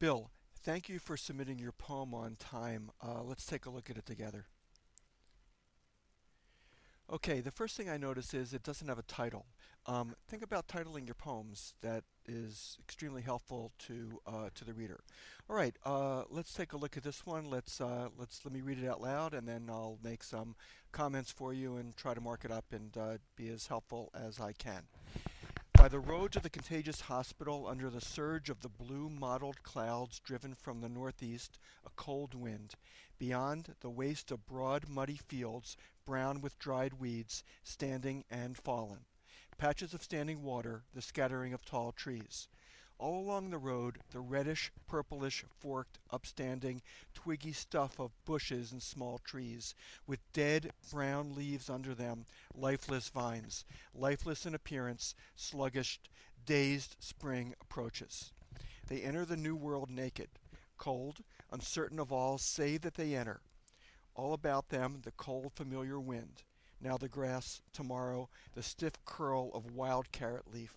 Bill, thank you for submitting your poem on time. Uh, let's take a look at it together. Okay, the first thing I notice is it doesn't have a title. Um, think about titling your poems. That is extremely helpful to uh, to the reader. All right, uh, let's take a look at this one. Let's uh, let's let me read it out loud, and then I'll make some comments for you and try to mark it up and uh, be as helpful as I can. By the road to the contagious hospital, under the surge of the blue mottled clouds driven from the northeast, a cold wind. Beyond, the waste of broad muddy fields, brown with dried weeds, standing and fallen. Patches of standing water, the scattering of tall trees. All along the road, the reddish, purplish, forked, upstanding, twiggy stuff of bushes and small trees, with dead, brown leaves under them, lifeless vines, lifeless in appearance, sluggish, dazed spring approaches. They enter the new world naked, cold, uncertain of all save that they enter. All about them the cold familiar wind, now the grass, tomorrow the stiff curl of wild carrot leaf,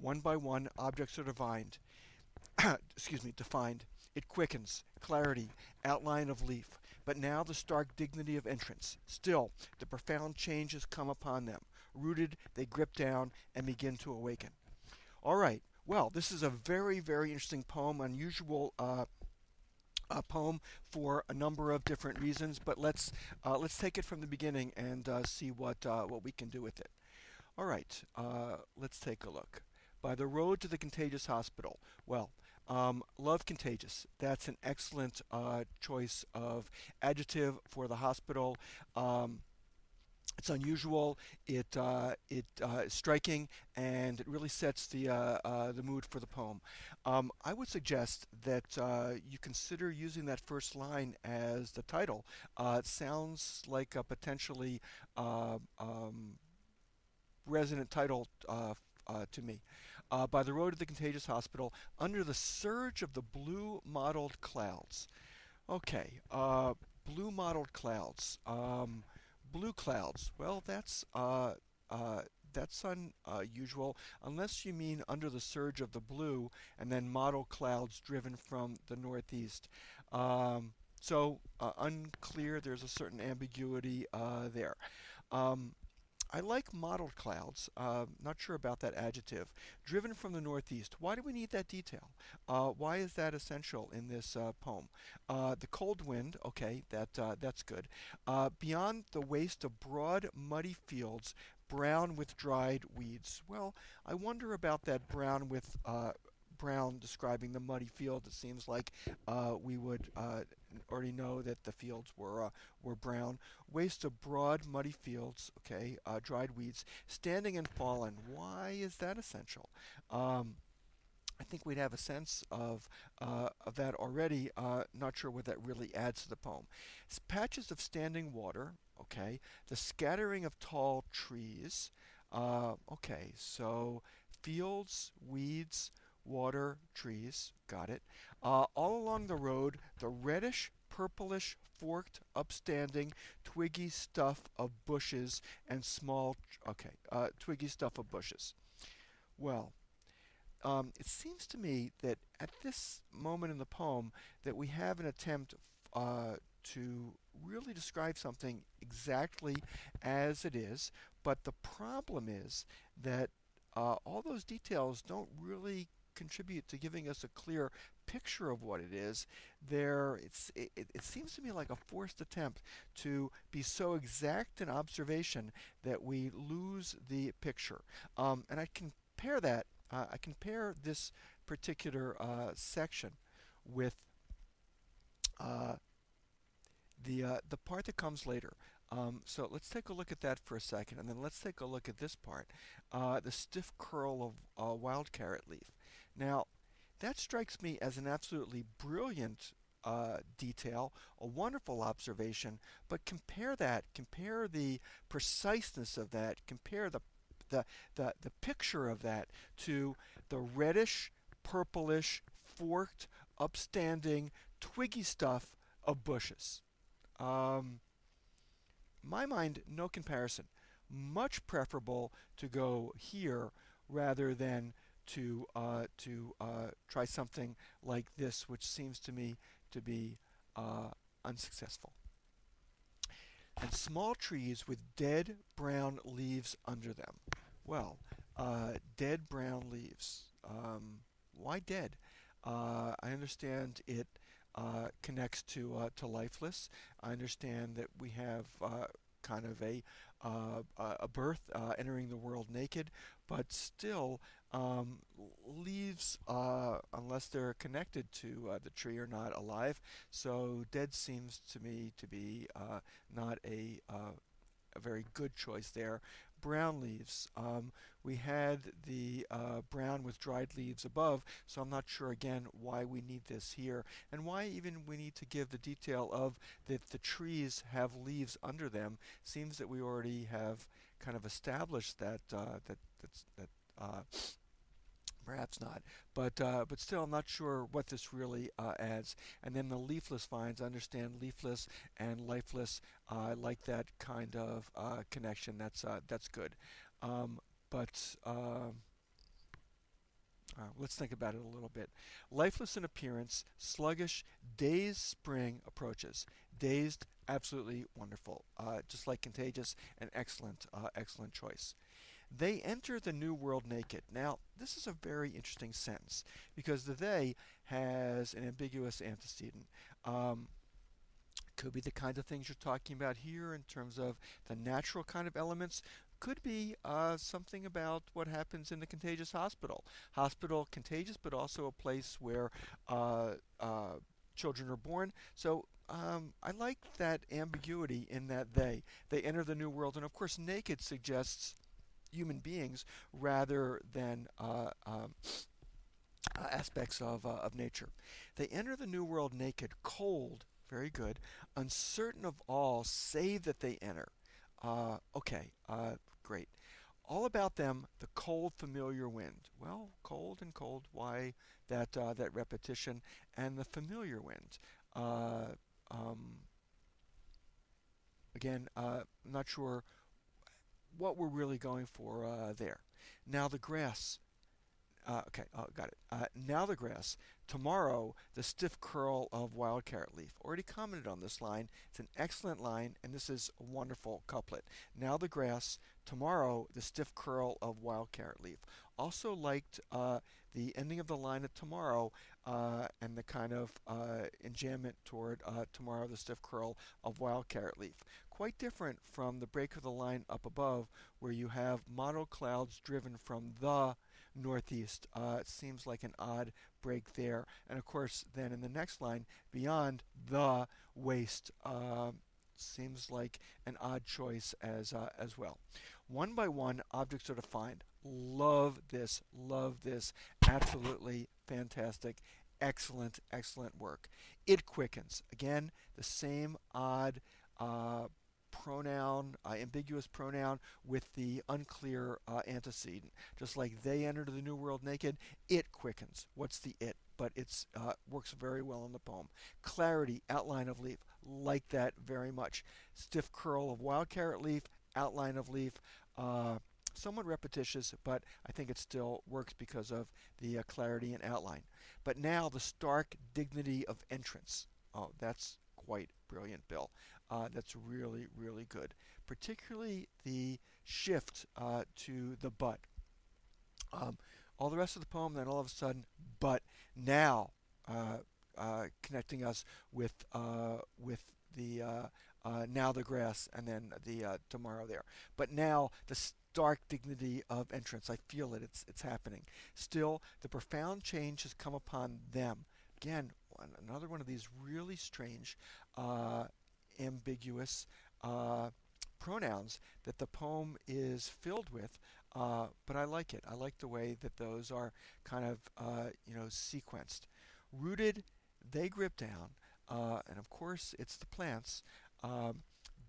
one by one, objects are divined. excuse me, defined. It quickens, clarity, outline of leaf. But now the stark dignity of entrance. Still, the profound change has come upon them. Rooted, they grip down and begin to awaken. All right. Well, this is a very, very interesting poem, unusual uh, a poem for a number of different reasons, but let's uh, let's take it from the beginning and uh, see what uh, what we can do with it. All right, uh, let's take a look by the road to the contagious hospital. Well, um, love contagious. That's an excellent uh, choice of adjective for the hospital. Um, it's unusual. It uh, it uh, is striking, and it really sets the uh, uh the mood for the poem. Um, I would suggest that uh, you consider using that first line as the title. Uh, it sounds like a potentially um, resonant title to me uh, by the road to the contagious hospital under the surge of the blue mottled clouds. Okay, uh, blue mottled clouds. Um, blue clouds. Well, that's uh, uh, that's unusual, unless you mean under the surge of the blue and then mottled clouds driven from the northeast. Um, so uh, unclear. There's a certain ambiguity uh, there. Um, I like mottled clouds. Uh, not sure about that adjective. Driven from the northeast. Why do we need that detail? Uh, why is that essential in this uh, poem? Uh, the cold wind. Okay, that uh, that's good. Uh, beyond the waste of broad, muddy fields, brown with dried weeds. Well, I wonder about that brown with Brown describing the muddy field. It seems like we would already know that the fields were uh, were brown. Waste of broad, muddy fields. Okay, uh, dried weeds, standing and fallen. Why is that essential? Um, I think we'd have a sense of uh, of that already. Uh, not sure what that really adds to the poem. It's patches of standing water. Okay, the scattering of tall trees. okay, so fields, weeds water, trees, got it. Uh, all along the road, the reddish, purplish, forked, upstanding, twiggy stuff of bushes and small, okay, uh, twiggy stuff of bushes. Well, um, it seems to me that at this moment in the poem that we have an attempt uh, to really describe something exactly as it is, but the problem is that uh, all those details don't really contribute to giving us a clear picture of what it is, there it's it, it seems to me like a forced attempt to be so exact in observation that we lose the picture. Um, and I compare that, uh, I compare this particular uh, section with uh, the uh, the part that comes later. Um, so let's take a look at that for a second, and then let's take a look at this part, uh, the stiff curl of uh, wild carrot leaf. Now, that strikes me as an absolutely brilliant uh, detail, a wonderful observation, but compare that, compare the preciseness of that, compare the, the, the, the picture of that to the reddish, purplish, forked, upstanding, twiggy stuff of bushes. Um, my mind, no comparison. Much preferable to go here rather than to uh, to uh, try something like this, which seems to me to be uh, unsuccessful. And small trees with dead brown leaves under them. Well, uh, dead brown leaves. Um, why dead? Uh, I understand it uh, connects to to lifeless. I understand that we have kind of a uh, a birth uh, entering the world naked, but still um, leaves unless they're connected to the tree are not alive. So dead seems to me to be not a a very good choice there brown leaves. Um, we had the uh, brown with dried leaves above, so I'm not sure again why we need this here and why even we need to give the detail of that the trees have leaves under them. Seems that we already have kind of established that uh, that that's, that uh, perhaps not. But uh, but still, I'm not sure what this really uh, adds. And then the leafless vines, I understand leafless and lifeless. I uh, like that kind of uh, connection. That's uh, that's good. Um, but um, uh, let's think about it a little bit. Lifeless in appearance, sluggish, dazed spring approaches. Dazed, absolutely wonderful. just like contagious, an excellent, excellent choice. They enter the new world naked. Now, this is a very interesting sentence because the they has an ambiguous antecedent. Um, could be the kind of things you're talking about here in terms of the natural kind of elements. Could be uh, something about what happens in the contagious hospital. Hospital contagious, but also a place where uh, uh, children are born. So um, I like that ambiguity in that they. They enter the new world, and of course, naked suggests human beings rather than uh, um, uh, aspects of, uh, of nature. They enter the new world naked, cold, very good, uncertain of all, save that they enter. Uh, okay, uh, great. All about them, the cold, familiar wind. Well, cold and cold, why that, uh, that repetition? And the familiar wind. Um, again, I'm not sure what we're really going for uh, there. Now the grass. Uh, okay, oh, got it. Uh, now the grass. Tomorrow, the stiff curl of wild carrot leaf. Already commented on this line. It's an excellent line, and this is a wonderful couplet. Now the grass. Tomorrow, the stiff curl of wild carrot leaf. Also liked uh, the ending of the line of tomorrow uh, and the kind of uh, enjambment toward uh, tomorrow, the stiff curl of wild carrot leaf quite different from the break of the line up above where you have model clouds driven from the northeast. Uh, it seems like an odd break there. And of course, then in the next line, beyond the waste, uh, seems like an odd choice as, uh, as well. One by one, objects are defined. Love this, love this. Absolutely fantastic. Excellent, excellent work. It quickens. Again, the same odd uh, pronoun, uh, ambiguous pronoun with the unclear uh, antecedent. Just like they enter the new world naked, it quickens. What's the it? But it uh, works very well in the poem. Clarity, outline of leaf, like that very much. Stiff curl of wild carrot leaf, outline of leaf. Somewhat repetitious, but I think it still works because of the uh, clarity and outline. But now the stark dignity of entrance. Oh, that's quite brilliant, Bill uh, that's really, really good. Particularly the shift uh, to the but. Um, all the rest of the poem, then all of a sudden, but now, uh, uh connecting us with uh, with the now the grass and then the tomorrow there. But now the stark dignity of entrance. I feel it. It's it's happening. Still, the profound change has come upon them. Again, another one of these really strange uh, ambiguous uh, pronouns that the poem is filled with, uh, but I like it. I like the way that those are kind of, uh, you know, sequenced. Rooted, they grip down, uh, and of course it's the plants, um,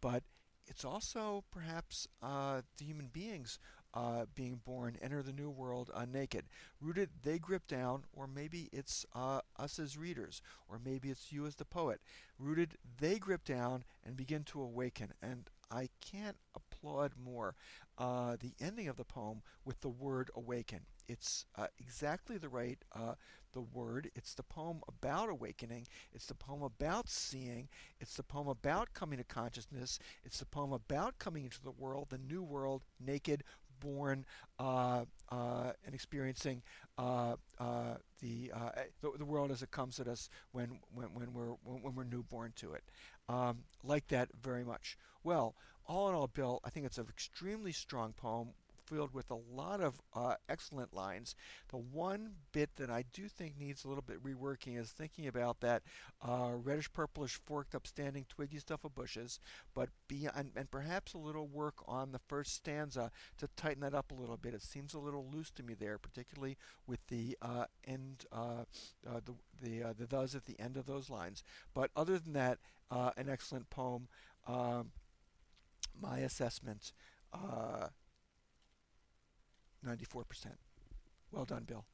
but it's also perhaps uh, the human beings uh, being born enter the new world uh, naked. Rooted, they grip down, or maybe it's uh, us as readers, or maybe it's you as the poet. Rooted, they grip down and begin to awaken. And I can't applaud more uh, the ending of the poem with the word awaken. It's uh, exactly the right uh, the word. It's the poem about awakening. It's the poem about seeing. It's the poem about coming to consciousness. It's the poem about coming into the world, the new world, naked, born, uh, uh, and experiencing uh, the, the, the world as it comes at us when when, when we're when we're newborn to it. Um, like that very much. Well, all in all, Bill, I think it's an extremely strong poem filled with a lot of uh, excellent lines. The one bit that I do think needs a little bit reworking is thinking about that uh, reddish purplish forked upstanding twiggy stuff of bushes, but beyond, and perhaps a little work on the first stanza to tighten that up a little bit. It seems a little loose to me there, particularly with the uh, end, uh, uh, the the uh, the thes at the end of those lines. But other than that, an excellent poem. Um, my assessment. Uh, 94%. Well done, Bill.